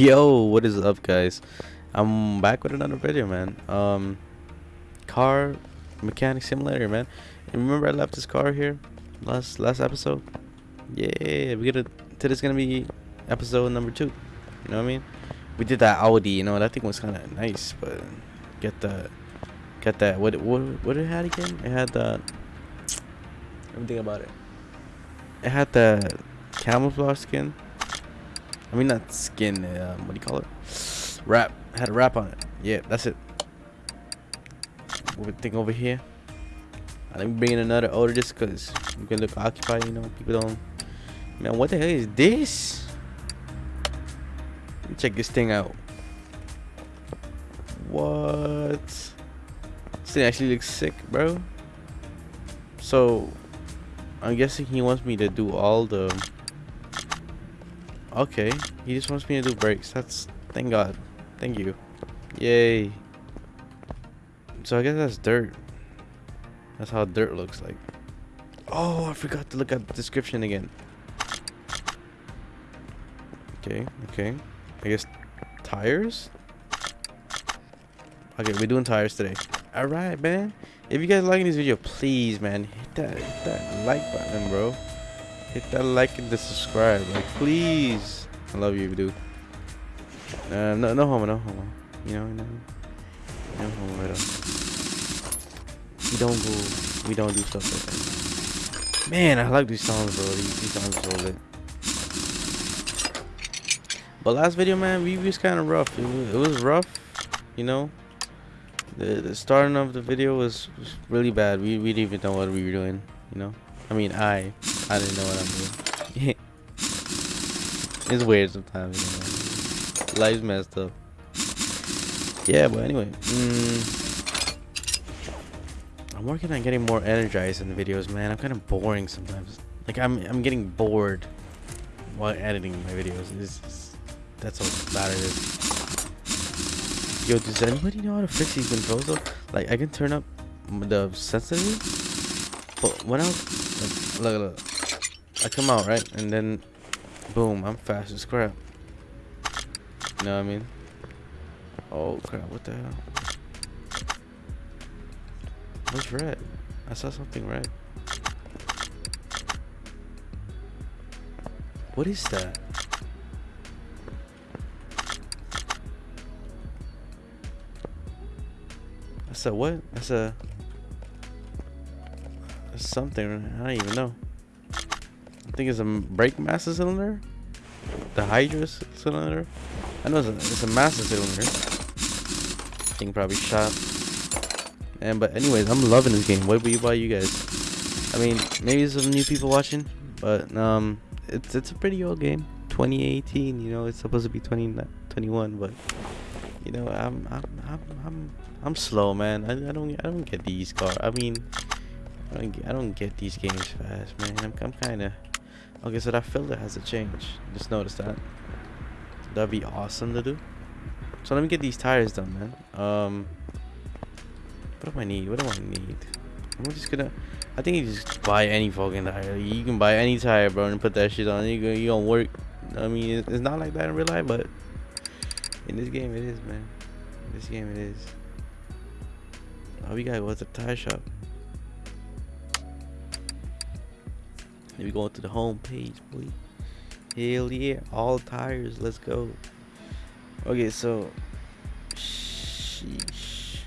Yo, what is up guys? I'm back with another video, man. Um car mechanic simulator, man. And remember I left this car here last last episode? Yeah, we get today's gonna be episode number two. You know what I mean? We did that Audi, you know, that thing was kinda nice, but get the get that what what what it had again? It had the let me think about it. It had the camouflage skin. I mean not skin, um, what do you call it? Wrap. Had a wrap on it. Yeah, that's it. What thing over here? Let me bring in another order just because you can look occupied, you know. People don't. Man, what the hell is this? Let me check this thing out. What? This thing actually looks sick, bro. So, I'm guessing he wants me to do all the. Okay, he just wants me to do brakes. That's thank God. Thank you. Yay. So I guess that's dirt. That's how dirt looks like. Oh, I forgot to look at the description again. Okay, okay. I guess tires? Okay, we're doing tires today. Alright, man. If you guys liking this video, please, man, hit that, hit that like button, bro. Hit that like and the subscribe. Like, please. I love you, dude. Uh, no, no homo, no homo. You know, no, no homo at all. We don't go, we don't do stuff like that. Man, I like these songs, bro. These, these songs are so lit. But last video, man, we was kind of rough. It was, it was rough, you know. The, the starting of the video was, was really bad. We, we didn't even know what we were doing, you know. I mean, I, I didn't know what I'm doing. it's weird sometimes, you know. Life's messed up. Yeah, but anyway, mm, I'm working on getting more energized in the videos, man. I'm kind of boring sometimes. Like I'm, I'm getting bored while editing my videos. It's, that's how bad it is. Yo, does anybody know how to fix these controls though? Like I can turn up the sensitivity, but when I like, look, look, I come out right, and then boom, I'm fast as crap. You know what I mean? Oh crap! What the hell? What's red? I saw something red. What is that? That's a what? That's a that's something. I don't even know. Think it's a brake master cylinder. The Hydra cylinder. I know it's a, it's a master cylinder. Thing probably shot. And but anyways, I'm loving this game. What about you guys? I mean, maybe some new people watching, but um, it's it's a pretty old game. 2018. You know, it's supposed to be 20, 21, but you know, I'm I'm I'm I'm, I'm slow, man. I, I don't I don't get these cars. I mean, I don't get, I don't get these games fast, man. I'm I'm kind of okay. So that filter has to change. Just notice that. That'd be awesome to do. So let me get these tires done, man. Um, what do I need? What do I need? I'm just gonna. I think you just buy any fucking tire. You can buy any tire, bro, and put that shit on. You you gonna work. I mean, it's not like that in real life, but in this game it is, man. In this game it is. Oh, we gotta go to the tire shop. Then we go to the home page, boy. Hell yeah, all tires. Let's go. Okay, so sheesh.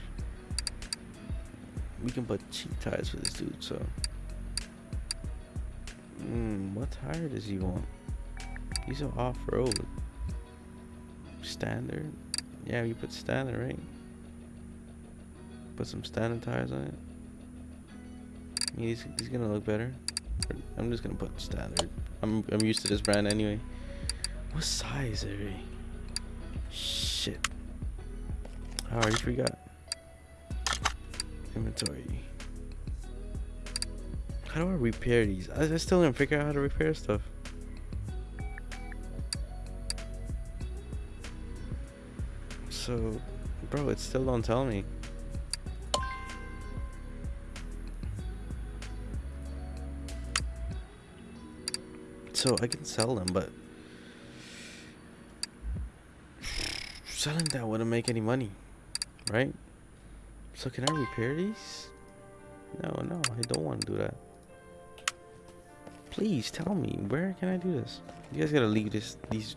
We can put cheap tires for this dude. So, hmm, what tire does he want? He's an off-road. Standard. Yeah, we put standard, right? Put some standard tires on it. He's he's gonna look better. I'm just gonna put standard. I'm I'm used to this brand anyway. What size are we? Shit. I already forgot. Inventory. How do I repair these? I, I still didn't figure out how to repair stuff. So, bro, it still don't tell me. So I can sell them, but selling that wouldn't make any money, right? So can I repair these? No, no, I don't want to do that. Please tell me where can I do this? You guys gotta leave this these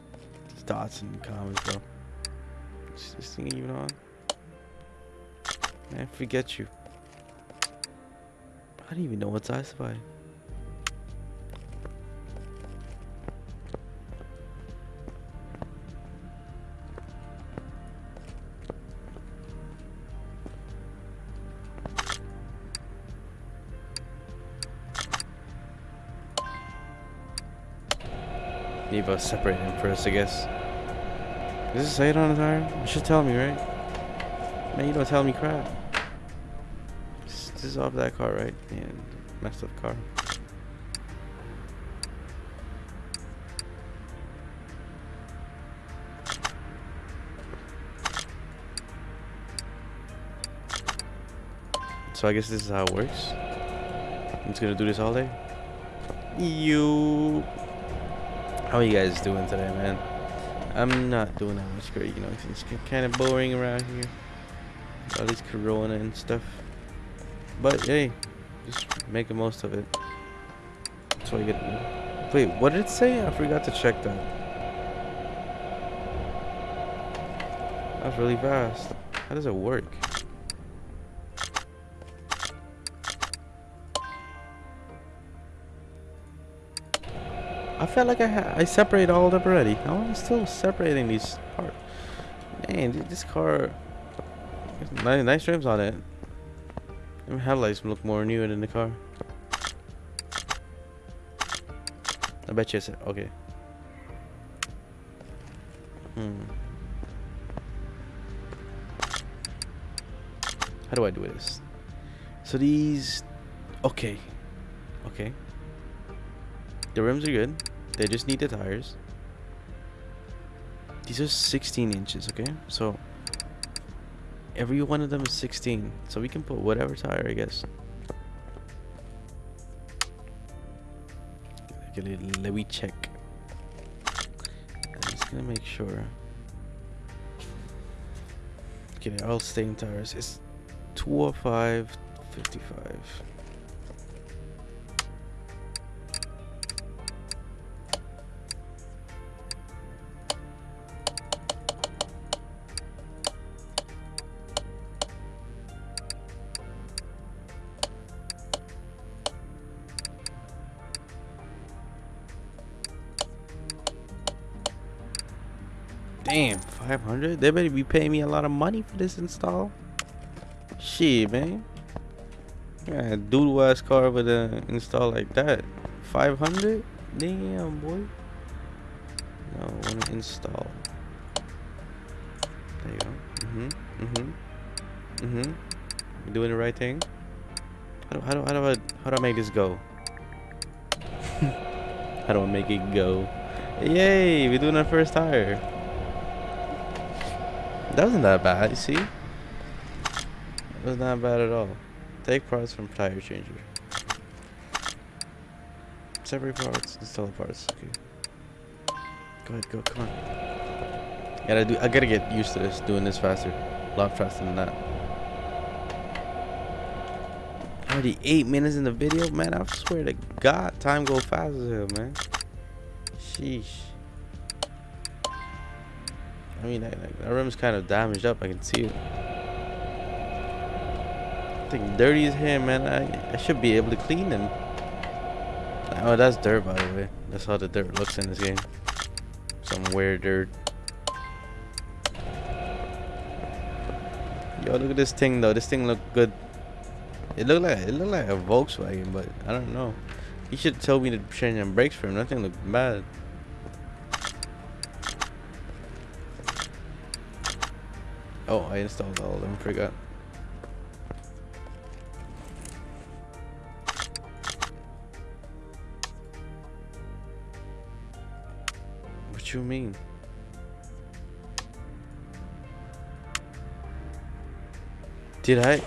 these dots in the comments, bro. Is this thing even on? Man, forget you. I don't even know what's classified. Need to separate him I guess. Does it say it on the tire? You should tell me, right? Man, you don't tell me crap. This, this is off that car, right? Yeah, messed up car. So I guess this is how it works. I'm just gonna do this all day. You. How are you guys doing today, man? I'm not doing that much great, you know. It's kind of boring around here. All these corona and stuff. But hey, just make the most of it. That's all you get. Wait, what did it say? I forgot to check that. That's really fast. How does it work? I felt like I I separated all up already. I'm still separating these parts. Man, this car. Nice, nice rims on it. The headlights look more new than the car. I bet you it's okay. Hmm. How do I do this? So these, okay, okay. The rims are good. They just need the tires. These are 16 inches, okay? So every one of them is 16. So we can put whatever tire, I guess. Okay, let me check. I'm just gonna make sure. Okay, all staying tires. It's 205, 55. Damn, 500? They better be paying me a lot of money for this install. Shit, man. Yeah, doodle ass car with an install like that. 500? Damn, boy. No, I want to install. There you go. Mm-hmm. Mm-hmm. Mm-hmm. You doing the right thing? How do, how do, how do I, how do I make this go? how do I make it go? Yay, we're doing our first tire. That wasn't that bad, you see? It was not bad at all. Take parts from tire changer. Separate parts, install parts. Okay. Go ahead, go, come on. Gotta do I gotta get used to this, doing this faster. A lot faster than that. Already eight minutes in the video? Man, I swear to God, time go fast as hell, man. Sheesh. I mean, that, that room's kind of damaged up. I can see it. I think dirty as hell, man. I, I should be able to clean them. Oh, that's dirt, by the way. That's how the dirt looks in this game. Some weird dirt. Yo, look at this thing, though. This thing look good. It looked like it looked like a Volkswagen, but I don't know. He should tell me to change them brakes for him. Nothing thing looked bad. Oh, I installed all of them, forgot. What you mean? Did I?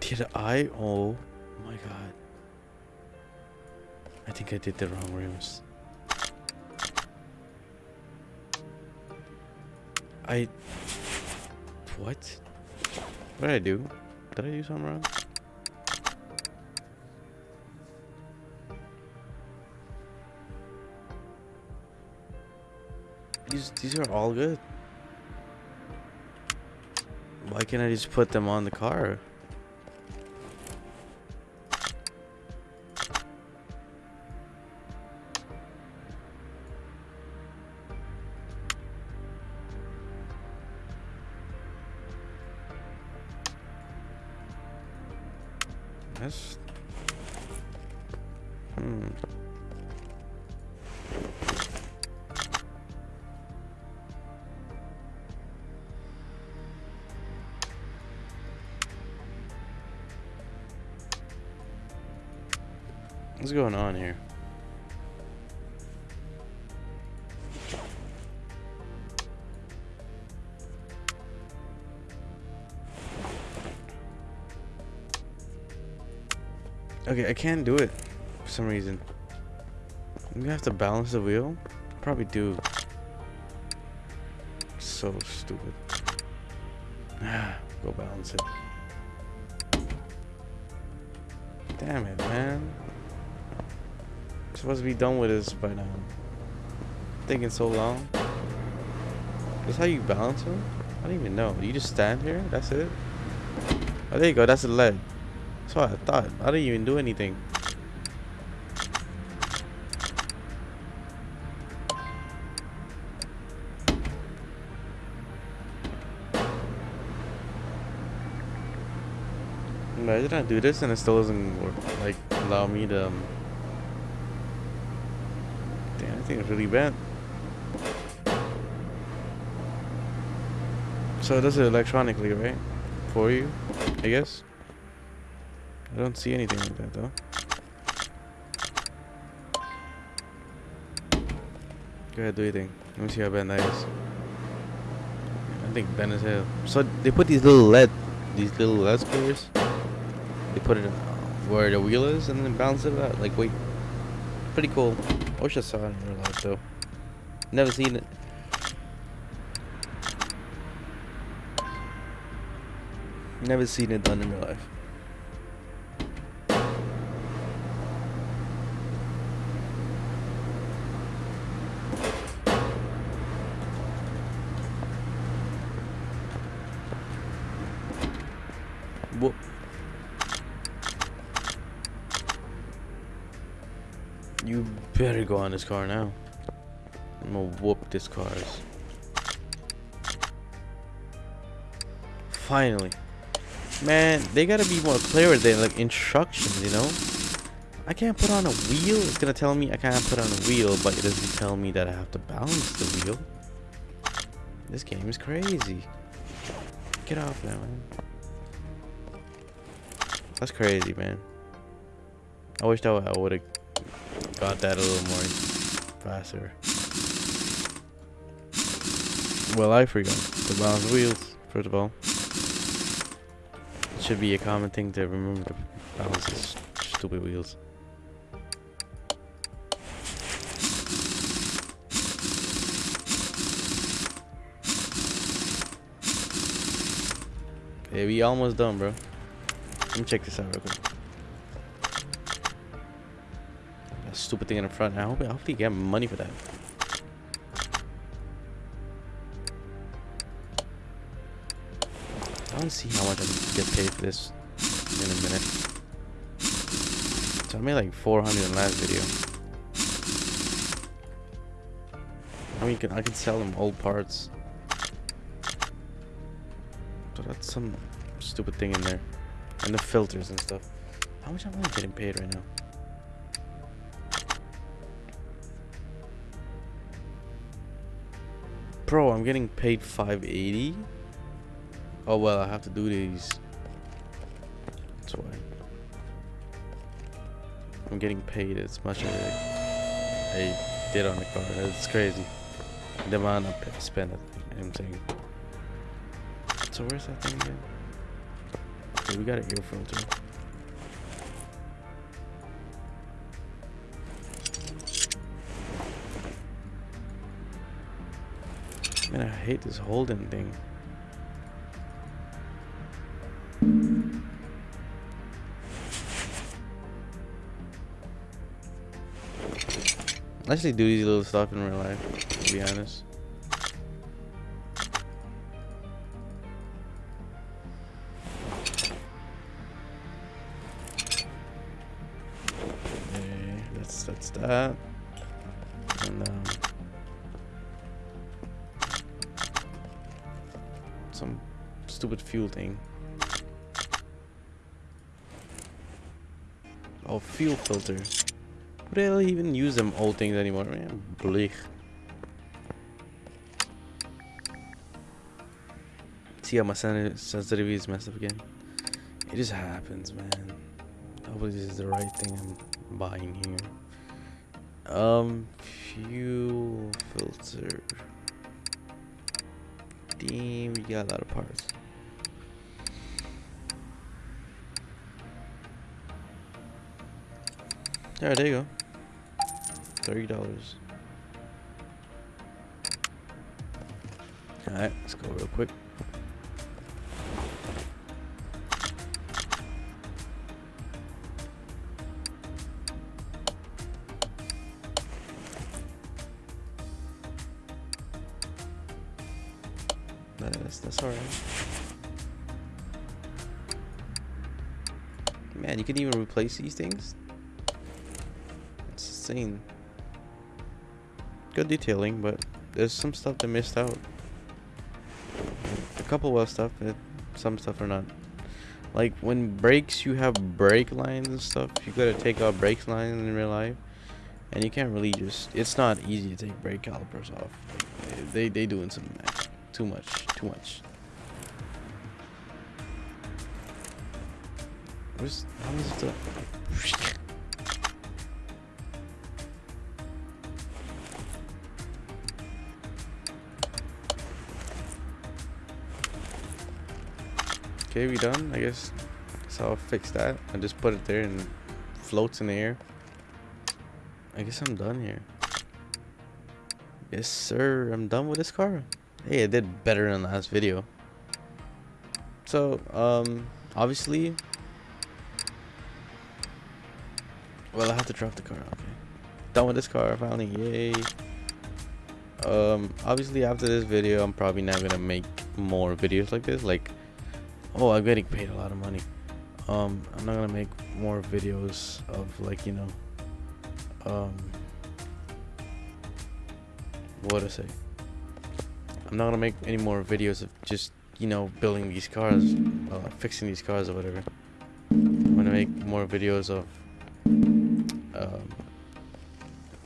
Did I? Oh my god. I think I did the wrong rooms. I. What? Did I do? Did I do something wrong? These these are all good. Why can't I just put them on the car? What's going on here? Okay, I can't do it for some reason. I'm gonna have to balance the wheel. Probably do. So stupid. Go balance it. Damn it, man. Supposed to be done with this by now. Taking so long. That's how you balance them? I don't even know. You just stand here? That's it? Oh, there you go. That's the lead. That's what I thought. I didn't even do anything. Imagine I do this and it still doesn't work, like allow me to. Um... Damn, I think it's really bad. So it does it electronically, right? For you, I guess. I don't see anything like that though. Go ahead, do your thing. Let me see how bad that is. I think bad as hell. So they put these little LED, these little LED squares. They put it where the wheel is and then bounce it out. Like, wait, pretty cool. I wish I saw it in real life though. Never seen it. Never seen it done in real life. Whoop. You better go on this car now. I'm gonna whoop this cars. Finally. Man, they gotta be more clear with their like instructions, you know? I can't put on a wheel. It's gonna tell me I can't put on a wheel, but it doesn't tell me that I have to balance the wheel. This game is crazy. Get off now, man. That's crazy, man. I wish that I would have got that a little more faster. Well, I forgot to balance wheels, first of all. It should be a common thing to remember to balance stupid wheels. Okay, we almost done, bro. Let me check this out real quick. That stupid thing in the front. I hope, I hope you get money for that. I to see how much I can get paid for this in a minute. So I made like 400 in the last video. I mean, I can sell them old parts. So that's some stupid thing in there. And the filters and stuff. How much am I getting paid right now? Bro, I'm getting paid 580. Oh well, I have to do these. That's why. I'm getting paid as much as I, did on the car. It's crazy. The amount I spent. I'm saying. So where's that thing again? Okay, we got an air filter. Man, I hate this holding thing. I actually do these little stuff in real life, to be honest. Okay, that's that's that. And um stupid fuel thing. Oh, fuel filter. Who the hell even use them old things anymore? Man, bleak. See how my sen- sensitivity is messed up again? It just happens, man. Hopefully this is the right thing I'm buying here. Um, fuel filter. Damn, we got a lot of parts. Alright, there you go. Thirty dollars. Alright, let's go real quick. That's that's alright. Man, you can even replace these things. Insane. Good detailing, but there's some stuff that missed out. A couple well stuff, it, some stuff are not. Like when brakes, you have brake lines and stuff. You gotta take out brake lines in real life, and you can't really just. It's not easy to take brake calipers off. They they doing some too much, too much. Where's how is the? Okay, we done. I guess. So I'll fix that. I just put it there and floats in the air. I guess I'm done here. Yes, sir. I'm done with this car. Hey, I did better the last video. So, um, obviously. Well, I have to drop the car. Okay. Done with this car finally. Yay. Um, obviously after this video, I'm probably not gonna make more videos like this. Like, oh, I'm getting paid a lot of money. Um, I'm not gonna make more videos of like you know, um, what to say. I'm not gonna make any more videos of just you know building these cars, uh, fixing these cars or whatever. I'm gonna make more videos of um,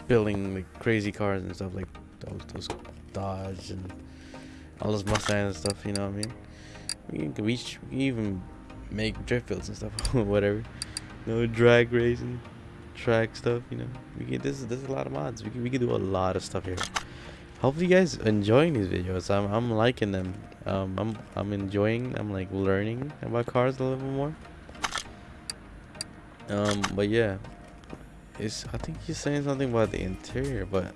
building like crazy cars and stuff like those those Dodge and all those Mustangs and stuff. You know what I mean? We can, we, even make drift builds and stuff, or whatever. No drag racing, track stuff. You know, we can. This is there's a lot of mods. We can we can do a lot of stuff here. Hopefully, you guys enjoying these videos. I'm I'm liking them. Um, I'm I'm enjoying. I'm like learning about cars a little more. Um, but yeah, it's. I think he's saying something about the interior, but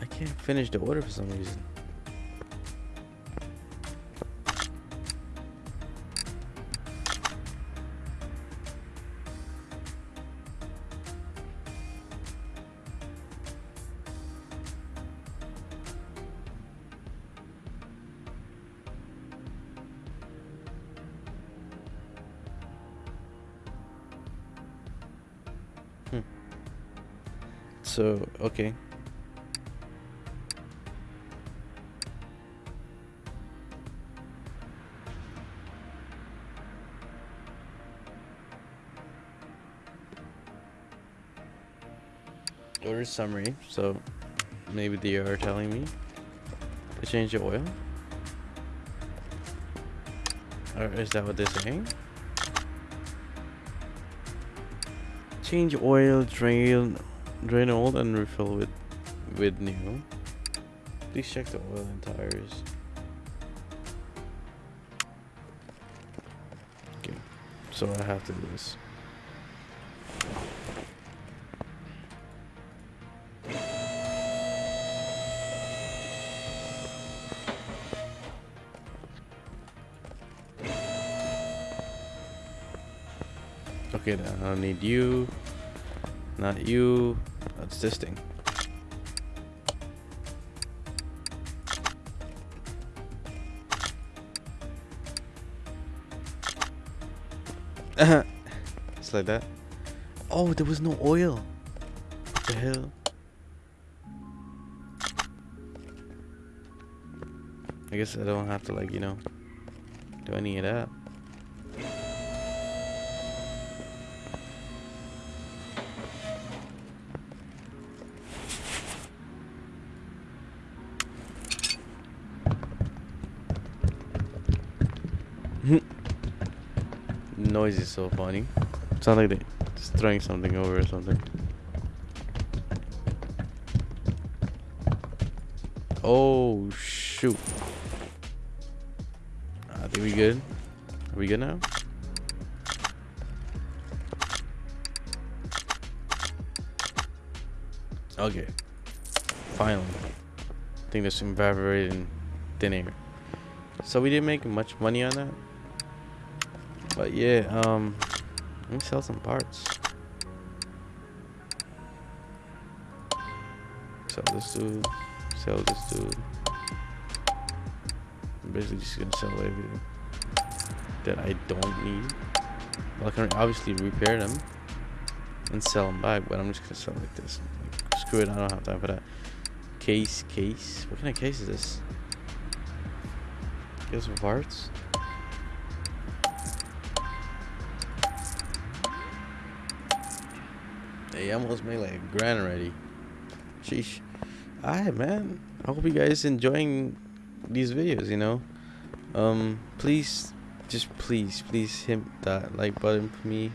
I can't finish the order for some reason. So okay. Order summary. So maybe they are telling me to change the oil. Or is that what they're saying? Change oil, drain, Drain old and refill with with new. Please check the oil and tires. Okay, so I have to do this. Okay, then I need you, not you, this thing. Just uh-huh. like that. Oh, there was no oil. What the hell? I guess I don't have to like, you know, do any of that. Noise is so funny. Sounds like they just throwing something over or something. Oh shoot. Ah, I think we good. Are we good now? Okay. Finally. I think there's some evaporating thin air. So we didn't make much money on that. But yeah, um let me sell some parts. Sell this dude. Sell this dude. I'm basically just gonna sell everything that I don't need. Well, I can obviously repair them and sell them back, but I'm just gonna sell like this. Like, screw it, I don't have time for that. Case, case. What kind of case is this? Get some parts. I almost made like a grand already. Sheesh. Alright, man. I hope you guys enjoying these videos, you know. Um, please, just please, please hit that like button for me.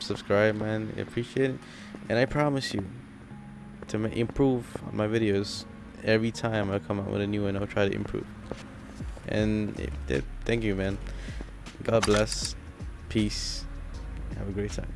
Subscribe, man. I appreciate it. And I promise you to improve my videos every time I come out with a new one. I'll try to improve. And it, it, thank you, man. God bless. Peace. Have a great time.